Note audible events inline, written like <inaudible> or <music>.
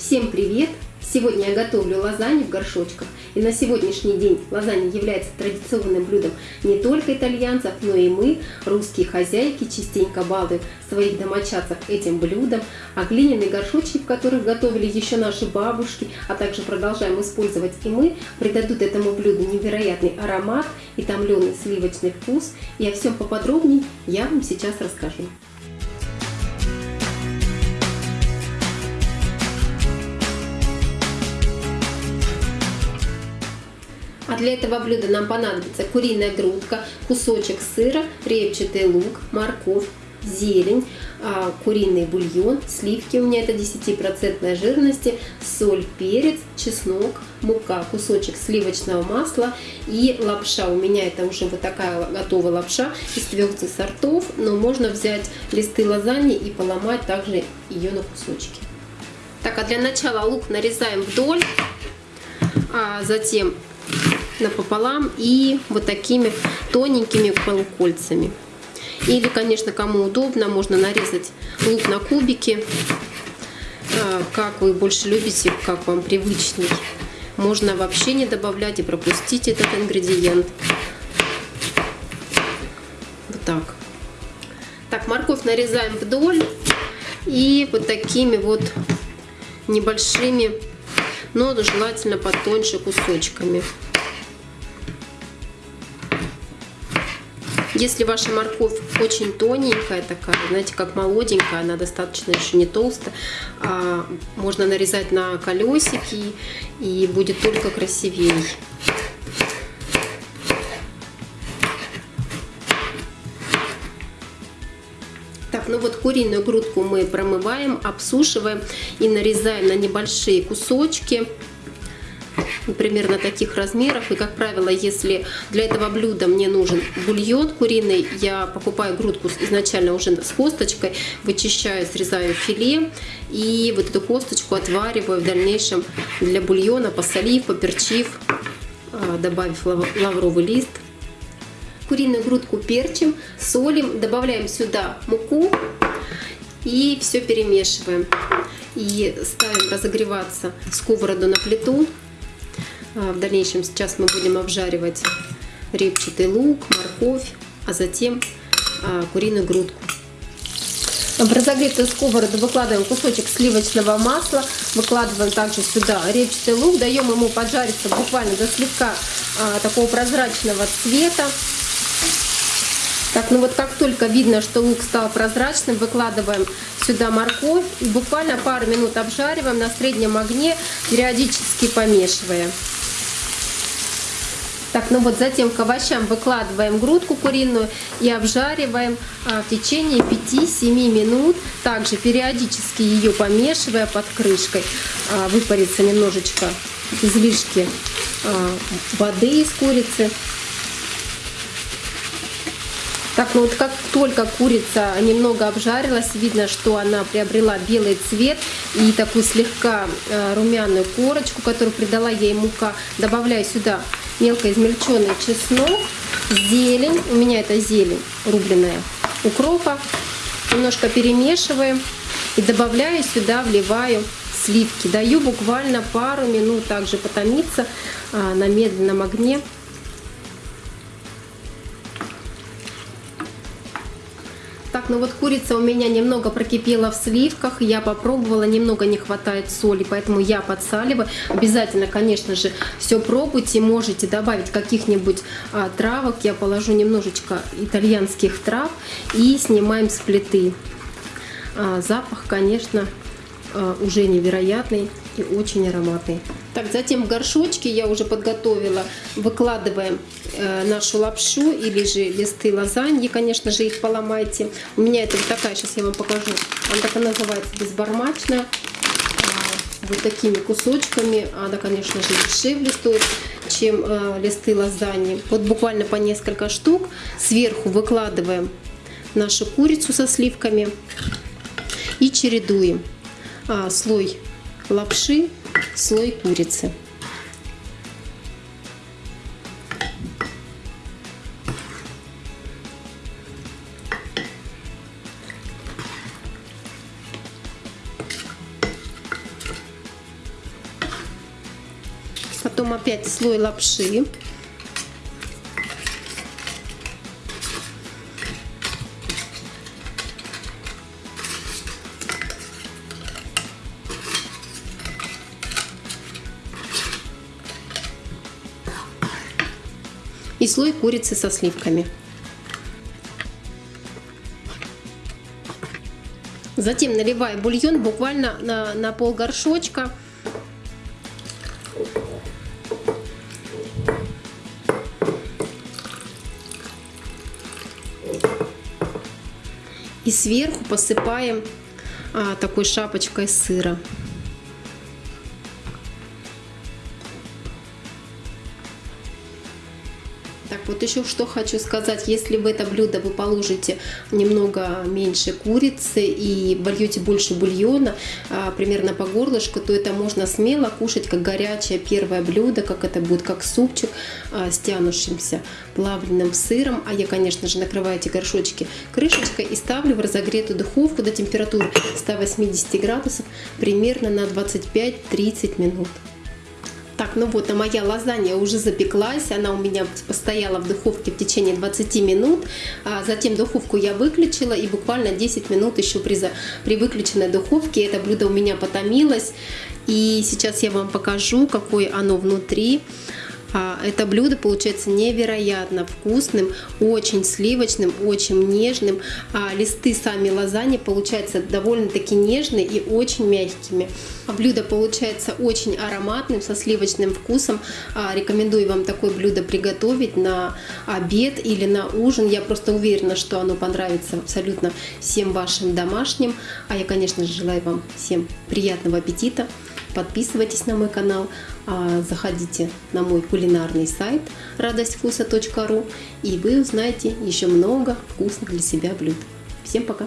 Всем привет! Сегодня я готовлю лазанью в горшочках. И на сегодняшний день лазанья является традиционным блюдом не только итальянцев, но и мы, русские хозяйки, частенько балуем своих домочадцев этим блюдом. А глиняные горшочки, в которых готовили еще наши бабушки, а также продолжаем использовать и мы, придадут этому блюду невероятный аромат и томленый сливочный вкус. И о всем поподробнее я вам сейчас расскажу. Для этого блюда нам понадобится куриная грудка, кусочек сыра, репчатый лук, морковь, зелень, а, куриный бульон, сливки у меня это 10% жирности, соль, перец, чеснок, мука, кусочек сливочного масла и лапша. У меня это уже вот такая готовая лапша из трех сортов, но можно взять листы лазаньи и поломать также ее на кусочки. Так, а для начала лук нарезаем вдоль, а затем напополам и вот такими тоненькими полукольцами. Или, конечно, кому удобно, можно нарезать лук на кубики, а, как вы больше любите, как вам привычней. Можно вообще не добавлять и пропустить этот ингредиент. Вот так. Так, морковь нарезаем вдоль и вот такими вот небольшими, но желательно потоньше кусочками. Если ваша морковь очень тоненькая такая, знаете, как молоденькая, она достаточно еще не толстая, а можно нарезать на колесики и будет только красивее. Так, ну вот куриную грудку мы промываем, обсушиваем и нарезаем на небольшие кусочки <laughs> примерно таких размеров. И, как правило, если для этого блюда мне нужен бульон куриный, я покупаю грудку изначально уже с косточкой, вычищаю, срезаю филе и вот эту косточку отвариваю в дальнейшем для бульона, посолив, поперчив, а, добавив лавровый лист. Куриную грудку перчим, солим, добавляем сюда муку и все перемешиваем. И ставим разогреваться сковороду на плиту в дальнейшем сейчас мы будем обжаривать репчатый лук, морковь, а затем а, куриную грудку. В разогретую сковороду выкладываем кусочек сливочного масла, выкладываем также сюда репчатый лук, даем ему поджариться буквально до слегка а, такого прозрачного цвета. Так, ну вот как только видно, что лук стал прозрачным, выкладываем сюда морковь и буквально пару минут обжариваем на среднем огне, периодически помешивая. Так, ну вот затем к овощам выкладываем грудку куриную и обжариваем а, в течение 5-7 минут. Также периодически ее помешивая под крышкой. А, выпарится немножечко излишки а, воды из курицы. Так, ну вот как только курица немного обжарилась, видно, что она приобрела белый цвет и такую слегка э, румяную корочку, которую придала ей мука. Добавляю сюда мелко измельченный чеснок, зелень, у меня это зелень рубленая, укропа. Немножко перемешиваем и добавляю сюда, вливаю сливки. Даю буквально пару минут также потомиться а, на медленном огне. Так, ну вот курица у меня немного прокипела в сливках, я попробовала, немного не хватает соли, поэтому я подсаливаю. Обязательно, конечно же, все пробуйте, можете добавить каких-нибудь а, травок, я положу немножечко итальянских трав и снимаем с плиты. А, запах, конечно, а, уже невероятный и очень ароматный. Так, затем в горшочке я уже подготовила, выкладываем э, нашу лапшу или же листы лазаньи, конечно же, их поломайте. У меня это вот такая, сейчас я вам покажу, она такая называется безбармачная, э, вот такими кусочками, она, конечно же, дешевле стоит, чем э, листы лазаньи. Вот буквально по несколько штук, сверху выкладываем нашу курицу со сливками и чередуем а, слой лапши, слой курицы. Потом опять слой лапши. И слой курицы со сливками. Затем наливаю бульон буквально на, на пол горшочка. И сверху посыпаем а, такой шапочкой сыра. Так, вот еще что хочу сказать. Если в это блюдо вы положите немного меньше курицы и вольете больше бульона, а, примерно по горлышку, то это можно смело кушать как горячее первое блюдо, как это будет, как супчик а, с тянущимся плавленным сыром. А я, конечно же, накрываю эти горшочки крышечкой и ставлю в разогретую духовку до температуры 180 градусов примерно на 25-30 минут. Так, ну вот, а моя лазанья уже запеклась, она у меня постояла в духовке в течение 20 минут, а затем духовку я выключила и буквально 10 минут еще при, при выключенной духовке это блюдо у меня потомилось. И сейчас я вам покажу, какое оно внутри. А, это блюдо получается невероятно вкусным, очень сливочным, очень нежным. А листы сами лазаньи получаются довольно-таки нежные и очень мягкими. А блюдо получается очень ароматным, со сливочным вкусом. Рекомендую вам такое блюдо приготовить на обед или на ужин. Я просто уверена, что оно понравится абсолютно всем вашим домашним. А я, конечно же, желаю вам всем приятного аппетита. Подписывайтесь на мой канал, а, заходите на мой кулинарный сайт радостьвкуса.ру и вы узнаете еще много вкусных для себя блюд. Всем пока!